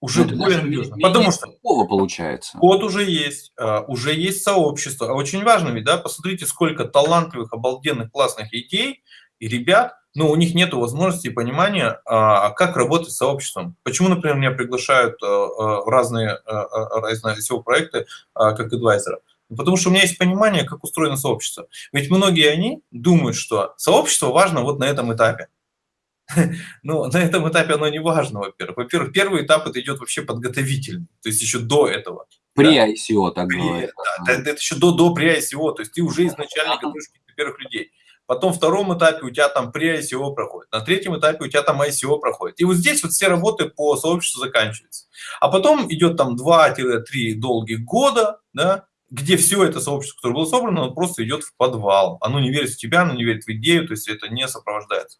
уже ну, более надежно. Потому что такого получается. Код уже есть, э, уже есть сообщество. А очень важно ведь, да, посмотрите, сколько талантливых, обалденных, классных идей и ребят, но у них нет возможности и понимания, а, как работать с сообществом. Почему, например, меня приглашают а, а, в разные, разные SEO-проекты как адвайзера? Потому что у меня есть понимание, как устроено сообщество. Ведь многие они думают, что сообщество важно вот на этом этапе. Но на этом этапе оно не важно, во-первых. Во-первых, первый этап это идет вообще подготовительный, то есть еще до этого. При да? ICO, так говорят. Да, это еще до, до при ICO, то есть ты уже изначально готовишь первых людей. Потом втором этапе у тебя там pre-ICO проходит, на третьем этапе у тебя там ICO проходит. И вот здесь вот все работы по сообществу заканчиваются. А потом идет там 2-3 долгих года, да, где все это сообщество, которое было собрано, оно просто идет в подвал. Оно не верит в тебя, оно не верит в идею, то есть это не сопровождается.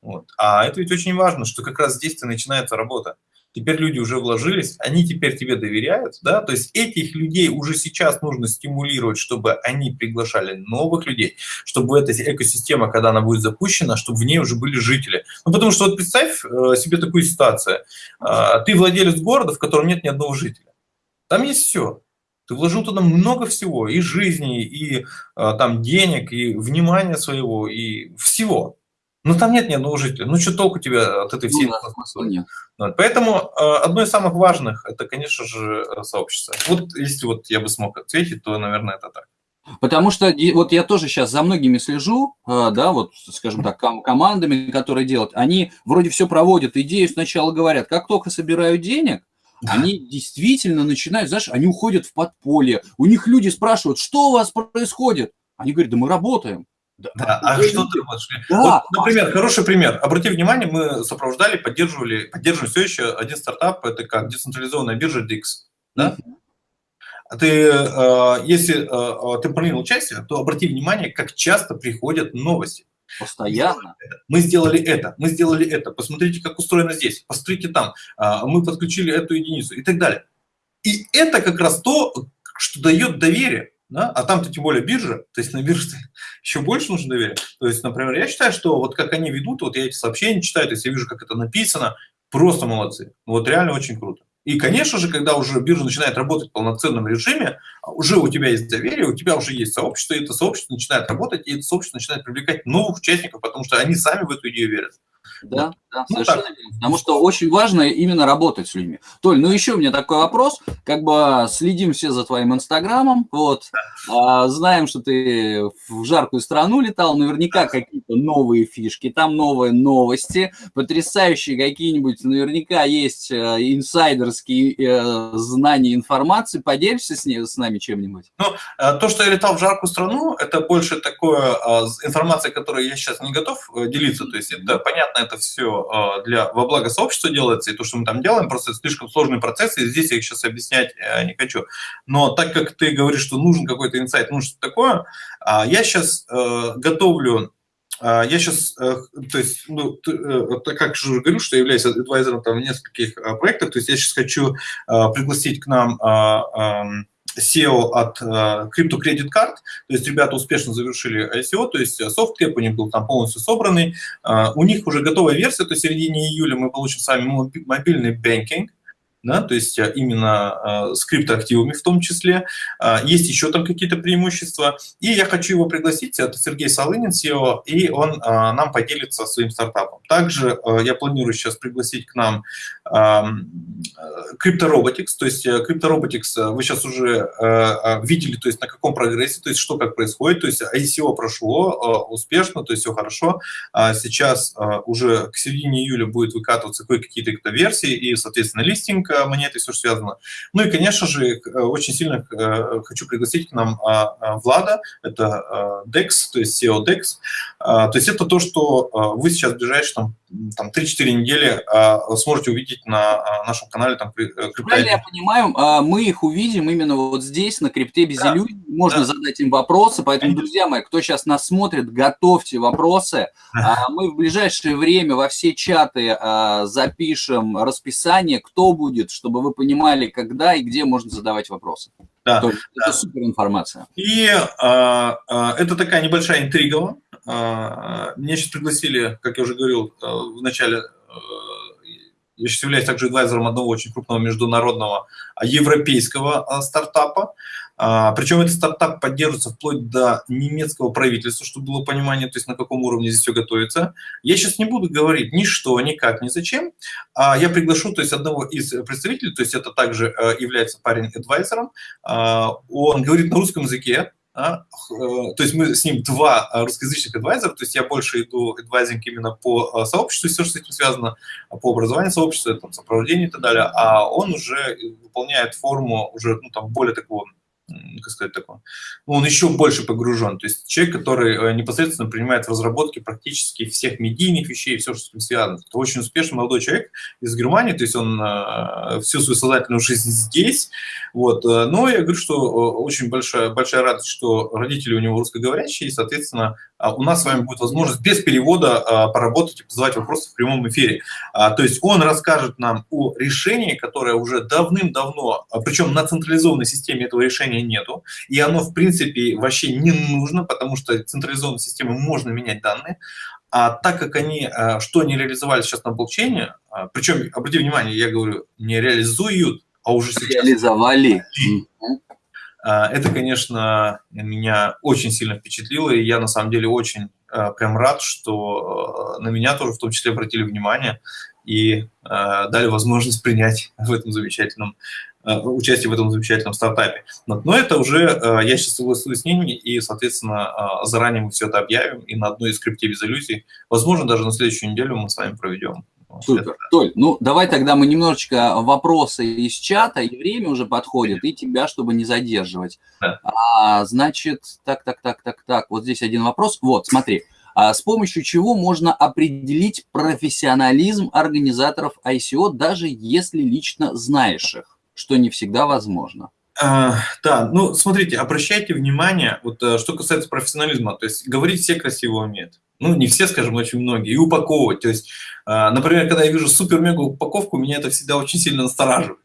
Вот. А это ведь очень важно, что как раз здесь-то начинается работа теперь люди уже вложились, они теперь тебе доверяют, да, то есть этих людей уже сейчас нужно стимулировать, чтобы они приглашали новых людей, чтобы эта экосистема, когда она будет запущена, чтобы в ней уже были жители. Ну, потому что вот представь э, себе такую ситуацию. Э, ты владелец города, в котором нет ни одного жителя. Там есть все. Ты вложил туда много всего, и жизни, и э, там денег, и внимания своего, и всего. Ну, там нет ни одного жителя. Ну, что толку тебе от этой всей ну, нет. Поэтому э, одно из самых важных – это, конечно же, сообщество. Вот если вот я бы смог ответить, то, наверное, это так. Потому что вот я тоже сейчас за многими слежу, э, да, вот, скажем так, командами, которые делают, они вроде все проводят, идею сначала говорят, как только собирают денег, они действительно начинают, знаешь, они уходят в подполье, у них люди спрашивают, что у вас происходит? Они говорят, да мы работаем. Да, да. а что ты вот, да. вот, например, хороший пример. Обрати внимание, мы сопровождали, поддерживали, поддерживаем все еще один стартап, это как децентрализованная биржа DIX. Да? Mm-hmm. Ты, э, если э, ты принял участие, то обрати внимание, как часто приходят новости. Постоянно. Мы сделали это, мы сделали это, посмотрите, как устроено здесь, посмотрите там, а, мы подключили эту единицу и так далее. И это как раз то, что дает доверие да? а там-то тем более биржа, то есть на бирже еще больше нужно доверия. То есть, например, я считаю, что вот как они ведут, вот я эти сообщения читаю, то есть я вижу, как это написано, просто молодцы. Вот реально очень круто. И, конечно же, когда уже биржа начинает работать в полноценном режиме, уже у тебя есть доверие, у тебя уже есть сообщество, и это сообщество начинает работать, и это сообщество начинает привлекать новых участников, потому что они сами в эту идею верят. Да, да, ну, совершенно верно. Потому что очень важно именно работать с людьми. Толь, ну еще у меня такой вопрос. Как бы следим все за твоим инстаграмом. Вот. А, знаем, что ты в жаркую страну летал. Наверняка какие-то новые фишки, там новые новости, потрясающие какие-нибудь. Наверняка есть э, инсайдерские э, знания, информации. Поделишься с, ней, с нами чем-нибудь? Ну, э, то, что я летал в жаркую страну, это больше такое информация, которой я сейчас не готов делиться. То есть это понятно, это это все а, для, во благо сообщества делается, и то, что мы там делаем, просто это слишком сложный процесс, и здесь я их сейчас объяснять э, не хочу. Но так как ты говоришь, что нужен какой-то инсайт, нужно что-то такое, а, я сейчас э, готовлю я сейчас, э, то есть, ну, как же говорю, что я являюсь адвайзером там в нескольких проектах, то есть я сейчас хочу пригласить к нам SEO от Crypto Credit Card, то есть ребята успешно завершили ICO, то есть софткэп у них был там полностью собранный, uh, у них уже готовая версия, то есть в середине июля мы получим с вами мобильный банкинг, да, то есть э, именно э, с криптоактивами в том числе. Э, есть еще там какие-то преимущества. И я хочу его пригласить, это Сергей Солынин, SEO, и он э, нам поделится своим стартапом. Также я планирую сейчас пригласить к нам CryptoRobotics, то есть CryptoRobotics вы сейчас уже видели, то есть на каком прогрессе, то есть что как происходит, то есть ICO прошло успешно, то есть все хорошо. А сейчас уже к середине июля будет выкатываться кое-какие-то версии и, соответственно, листинг монеты, все, что связано. Ну и, конечно же, э, очень сильно э, хочу пригласить к нам а, а, Влада, это DEX, то есть SEO DEX. А, то есть это то, что вы сейчас в ближайшие там, там 3-4 недели сможете увидеть на нашем канале там э, Правильно я понимаю, мы их увидим именно вот здесь, на крипте без да. иллюзий. Можно да. задать им вопросы, поэтому, Конечно. друзья мои, кто сейчас нас смотрит, готовьте вопросы. Мы в ближайшее время во все чаты запишем расписание, кто будет чтобы вы понимали, когда и где можно задавать вопросы. Да, То есть да. это супер информация. И а, а, это такая небольшая интрига. А, меня сейчас пригласили, как я уже говорил а, в начале, а, я сейчас являюсь также адвайзером одного очень крупного международного а, европейского а, стартапа. А, причем этот стартап поддерживается вплоть до немецкого правительства, чтобы было понимание, то есть на каком уровне здесь все готовится. Я сейчас не буду говорить ни что, ни как, ни зачем. А я приглашу то есть, одного из представителей, то есть это также является парень-адвайзером. А, он говорит на русском языке, а, то есть мы с ним два русскоязычных адвайзера, то есть я больше иду адвайзинг именно по сообществу, все, что с этим связано, по образованию сообщества, там, сопровождению и так далее, а он уже выполняет форму уже ну, там, более такого как сказать такое, он еще больше погружен. То есть человек, который э, непосредственно принимает в разработке практически всех медийных вещей, все, что с этим связано. Это очень успешный молодой человек из Германии, то есть он э, всю свою сознательную жизнь здесь. Вот. Э, но я говорю, что очень большая, большая радость, что родители у него русскоговорящие, и, соответственно, у нас с вами будет возможность без перевода поработать и задавать вопросы в прямом эфире. То есть он расскажет нам о решении, которое уже давным-давно, причем на централизованной системе этого решения нету, и оно, в принципе, вообще не нужно, потому что централизованной системой можно менять данные, а так как они, что они реализовали сейчас на блокчейне, причем, обрати внимание, я говорю, не реализуют, а уже сейчас... Реализовали. Э, это, конечно, меня очень сильно впечатлило, и я на самом деле очень прям рад, что на меня тоже в том числе обратили внимание и дали возможность принять в этом замечательном участие в этом замечательном стартапе. Но это уже, я сейчас согласуюсь с ними, и, соответственно, заранее мы все это объявим, и на одной из иллюзий, возможно, даже на следующую неделю мы с вами проведем. Супер. Толь, ну давай тогда мы немножечко вопросы из чата, и время уже подходит, и тебя, чтобы не задерживать. Да. А, значит, так, так, так, так, так, вот здесь один вопрос. Вот, смотри, а с помощью чего можно определить профессионализм организаторов ICO, даже если лично знаешь их? что не всегда возможно. А, да, ну смотрите, обращайте внимание, вот э, что касается профессионализма, то есть говорить все красиво умеют. Ну, не все, скажем, очень многие. И упаковывать. То есть, а, например, когда я вижу супер-мега упаковку, меня это всегда очень сильно настораживает.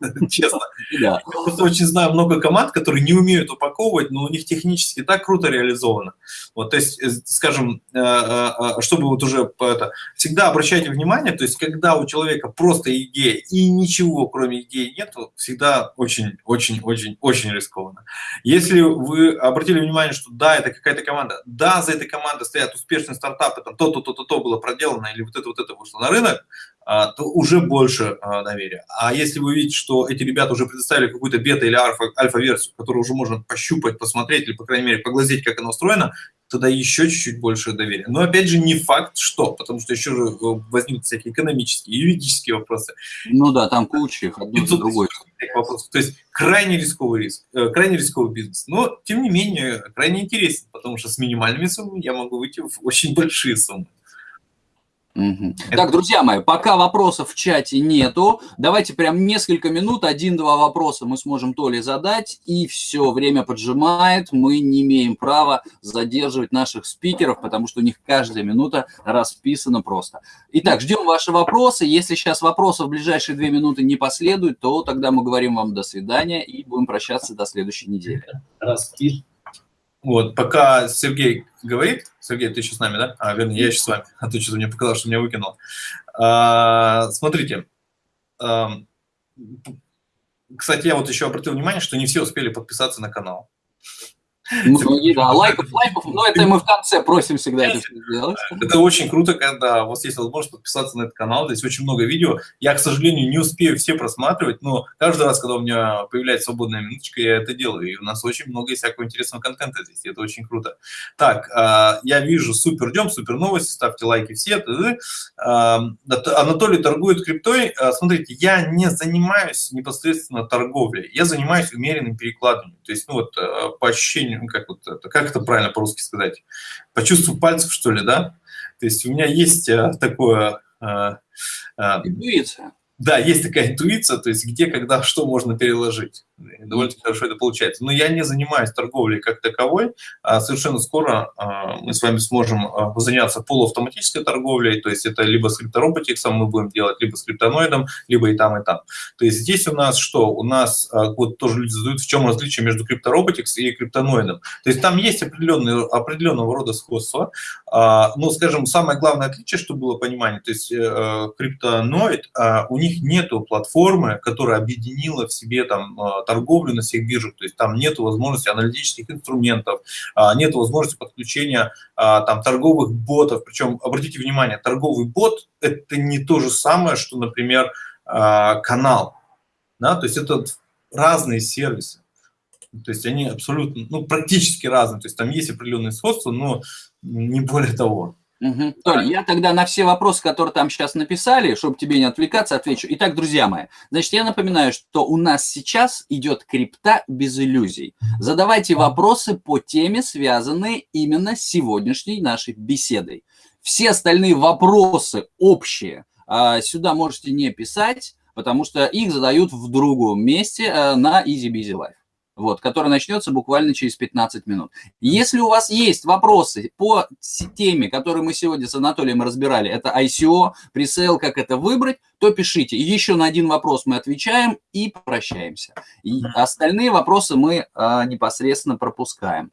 честно. Я просто очень знаю много команд, которые не умеют упаковывать, но у них технически так круто реализовано. Вот, то есть, э, скажем, э, э, чтобы вот уже это, всегда обращайте внимание, то есть, когда у человека просто идея и ничего кроме идеи нету, всегда очень-очень-очень-очень рискованно. Если вы обратили внимание, что да, это какая-то команда, да, за этой командой стоят успешные стартапы, там то-то, то-то, то было проделано, или вот это, вот это вышло на рынок, то уже больше а, доверия. А если вы видите, что эти ребята уже предоставили какую-то бета- или альфа-версию, которую уже можно пощупать, посмотреть или, по крайней мере, поглазеть, как она устроена, тогда еще чуть-чуть больше доверия. Но, опять же, не факт, что, потому что еще же э, возникнут всякие экономические, юридические вопросы. Ну да, там куча их, одно за другой. Вопросов. То есть крайне рисковый риск, э, крайне рисковый бизнес. Но, тем не менее, крайне интересен, потому что с минимальными суммами я могу выйти в очень большие суммы. Угу. Так, друзья мои, пока вопросов в чате нету, давайте прям несколько минут, один-два вопроса мы сможем то ли задать, и все, время поджимает, мы не имеем права задерживать наших спикеров, потому что у них каждая минута расписана просто. Итак, ждем ваши вопросы, если сейчас вопросов в ближайшие две минуты не последует, то тогда мы говорим вам до свидания и будем прощаться до следующей недели. Распишем. Вот, пока Сергей говорит, Сергей, ты еще с нами, да? А, вернее, я еще с вами, а ты что-то мне показал, что меня выкинул. А, смотрите, а, кстати, я вот еще обратил внимание, что не все успели подписаться на канал. Ну, да, лайков, лайков, но это мы в конце просим всегда это сделать. Это очень круто, когда у вас есть возможность подписаться на этот канал. Здесь очень много видео. Я, к сожалению, не успею все просматривать, но каждый раз, когда у меня появляется свободная минуточка, я это делаю. И у нас очень много всякого интересного контента здесь. Это очень круто. Так, а, я вижу, супер ждем, супер новости, ставьте лайки все. А, Анатолий торгует криптой. А, смотрите, я не занимаюсь непосредственно торговлей. Я занимаюсь умеренным перекладыванием. То есть, ну вот, по ощущению как вот это, как это правильно по-русски сказать, по чувству пальцев, что ли, да? То есть у меня есть э, такое... Э, э, Интуиция. Да, есть такая интуиция, то есть где, когда, что можно переложить. Довольно хорошо это получается. Но я не занимаюсь торговлей как таковой. А совершенно скоро а, мы с вами сможем а, заняться полуавтоматической торговлей, то есть это либо с криптороботиксом мы будем делать, либо с криптоноидом, либо и там, и там. То есть здесь у нас что? У нас, вот тоже люди задают, в чем различие между криптороботикс и криптоноидом. То есть там есть определенные, определенного рода сходства, но, скажем, самое главное отличие, чтобы было понимание, то есть э, криптоноид, у них нету платформы, которая объединила в себе там торговлю на всех биржах, то есть там нет возможности аналитических инструментов, а, нет возможности подключения а, там торговых ботов, причем, обратите внимание, торговый бот – это не то же самое, что, например, а, канал, да, то есть это разные сервисы, то есть они абсолютно, ну, практически разные, то есть там есть определенные сходства, но не более того. Угу. Толь, я тогда на все вопросы, которые там сейчас написали, чтобы тебе не отвлекаться, отвечу. Итак, друзья мои, значит, я напоминаю, что у нас сейчас идет крипта без иллюзий. Задавайте вопросы по теме, связанные именно с сегодняшней нашей беседой. Все остальные вопросы общие а, сюда можете не писать, потому что их задают в другом месте а, на Easy Busy Life вот, который начнется буквально через 15 минут. Если у вас есть вопросы по теме, которую мы сегодня с Анатолием разбирали, это ICO, пресейл, как это выбрать, то пишите. И еще на один вопрос мы отвечаем и прощаемся. И остальные вопросы мы а, непосредственно пропускаем.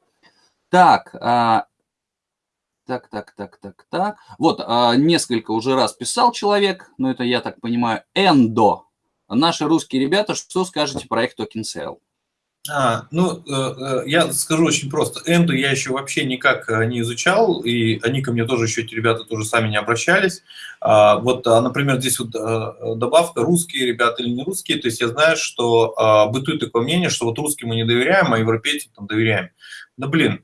Так, а, так, так, так, так, так. Вот, а, несколько уже раз писал человек, но это, я так понимаю, Эндо. Наши русские ребята, что скажете про их токен sale? А, ну, э, э, я скажу очень просто. Энду я еще вообще никак э, не изучал, и они ко мне тоже еще, эти ребята тоже сами не обращались. А, вот, а, например, здесь вот добавка русские ребята или не русские, то есть я знаю, что а, бытует такое мнение, что вот русским мы не доверяем, а европейцам там доверяем. Да блин,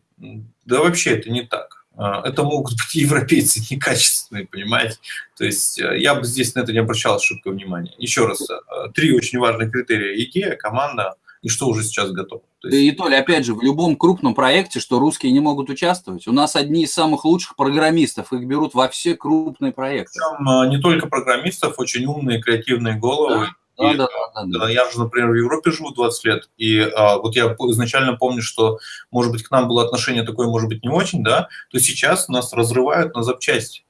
да вообще это не так. Это могут быть европейцы некачественные, понимаете? То есть я бы здесь на это не обращал шибко внимания. Еще раз, три очень важных критерия. Идея, команда, и что уже сейчас готово. То есть... И, Толя, опять же, в любом крупном проекте, что русские не могут участвовать. У нас одни из самых лучших программистов, их берут во все крупные проекты. Причем а, не только программистов, очень умные, креативные головы. Да. И, да, да, да, да. Я же, например, в Европе живу 20 лет, и а, вот я изначально помню, что, может быть, к нам было отношение такое, может быть, не очень, да, то сейчас нас разрывают на запчасти,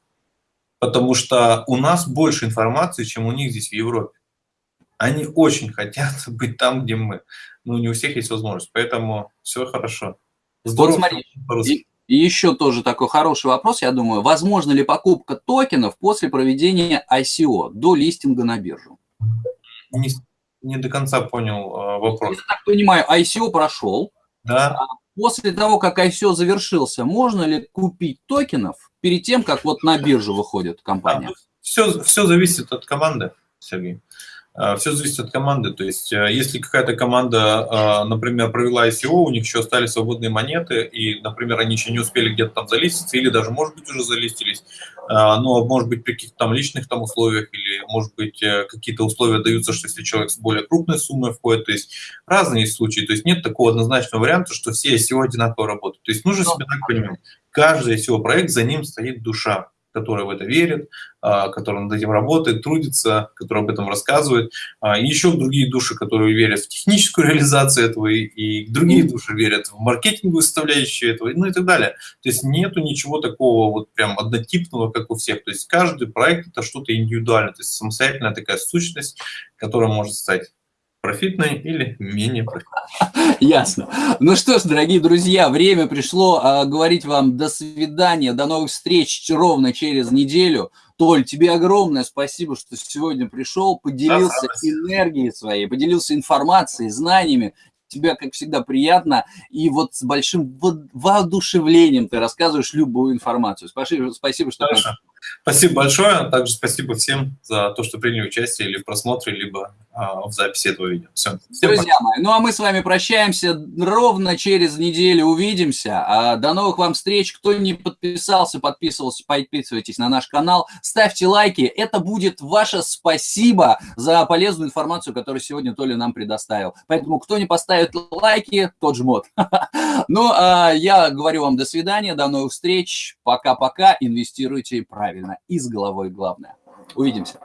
потому что у нас больше информации, чем у них здесь в Европе. Они очень хотят быть там, где мы. Ну, не у всех есть возможность, поэтому все хорошо. Здорово. Вот смотри, и, и еще тоже такой хороший вопрос, я думаю. Возможно ли покупка токенов после проведения ICO, до листинга на биржу? Не, не до конца понял э, вопрос. Я так понимаю, ICO прошел. Да. А после того, как ICO завершился, можно ли купить токенов перед тем, как вот на биржу выходит компания? Да, все, все зависит от команды, Сергей. А, Все зависит от команды. То есть, э, если какая-то команда, а, например, провела ICO, у них еще остались свободные монеты, и, например, они еще не успели где-то там залиститься, или даже, может быть, уже залистились, но, может быть, при каких-то там личных там условиях, или, может быть, э, какие-то условия даются, что если человек с более крупной суммой входит, то есть разные случаи. То есть нет такого однозначного варианта, что все ICO одинаково работают. То есть нужно себе так понимать, каждый ICO-проект, за ним стоит душа. Которые в это верят, а, которые над этим работают, трудятся, которые об этом рассказывают. А, и еще другие души, которые верят в техническую реализацию этого, и другие души верят в маркетинговую составляющую этого, ну и так далее. То есть нету ничего такого вот прям однотипного, как у всех. То есть каждый проект – это что-то индивидуальное, то есть самостоятельная такая сущность, которая может стать профитной или менее профитной. Ясно. Ну что ж, дорогие друзья, время пришло а, говорить вам до свидания, до новых встреч ровно через неделю. Толь, тебе огромное спасибо, что сегодня пришел, поделился да, энергией своей, поделился информацией, знаниями. Тебя, как всегда, приятно. И вот с большим воодушевлением ты рассказываешь любую информацию. Спасибо, спасибо что Хорошо. Спасибо большое. Также спасибо всем за то, что приняли участие или в просмотре, либо а, в записи этого видео. Все. Всем Друзья пока. мои, ну а мы с вами прощаемся ровно через неделю. Увидимся. А, до новых вам встреч. Кто не подписался, подписывался, подписывайтесь на наш канал. Ставьте лайки. Это будет ваше спасибо за полезную информацию, которую сегодня Толя нам предоставил. Поэтому кто не поставит лайки, тот жмот. Ну, а я говорю вам до свидания, до новых встреч. Пока-пока. Инвестируйте правильно правильно и с головой главное. Увидимся.